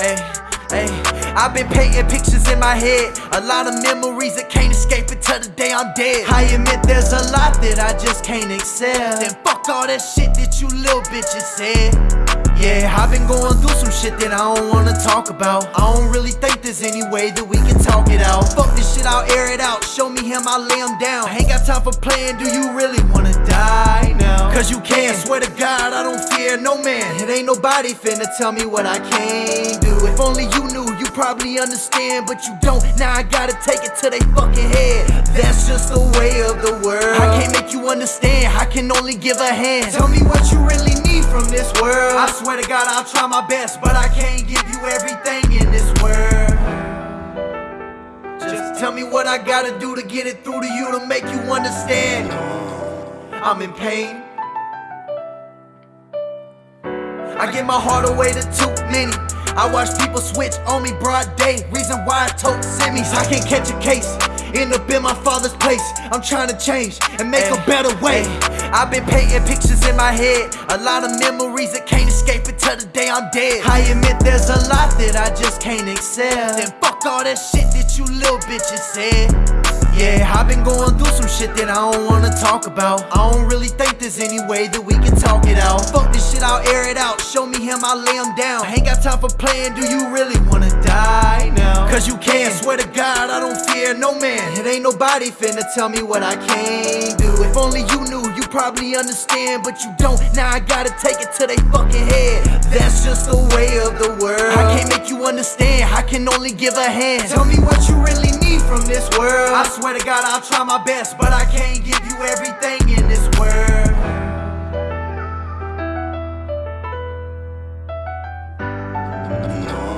Hey, hey, I've been painting pictures in my head. A lot of memories that can't escape until the day I'm dead. I admit there's a lot that I just can't accept. And fuck all that shit that you little bitches said. Yeah, I've been going through some shit that I don't wanna talk about. I don't really think there's any way that we can talk it out. Fuck this shit, I'll air it out. Show me him, I'll lay him down. I ain't got time for playing, do you really wanna die now? Cause you swear to God, I don't fear no man. It ain't nobody finna tell me what I can't do. If only you knew, you probably understand, but you don't. Now I gotta take it to they fucking head. That's just the way of the world. I can't make you understand, I can only give a hand. Tell me what you really need from this world. I swear to God, I'll try my best, but I can't give you everything in this world. Just tell me what I gotta do to get it through to you to make you understand. I'm in pain. I give my heart away to too many. I watch people switch on me broad day. Reason why I told semis. I can't catch a case. End up in my father's place. I'm trying to change and make a better way. I've been painting pictures in my head. A lot of memories that can't escape until the day I'm dead. I admit there's a lot that I just can't accept. And fuck all that shit that you little bitches said. Yeah, I've been going through some shit that I don't wanna talk about. I don't really think there's any way that we can talk it out. Fuck this shit, I'll air it out. Show me him, I'll lay him down. I ain't got time for playing, do you really wanna die now? Cause you can't. swear to God, I don't fear no man. It ain't nobody finna tell me what I can't do. If only you knew, you probably understand, but you don't. Now I gotta take it to they fucking head. That's just the way of the world. I can't make you understand, I can only give a hand. Tell me what you really need from this world. I swear to God, I'll try my best, but I can't give you everything in this world. No.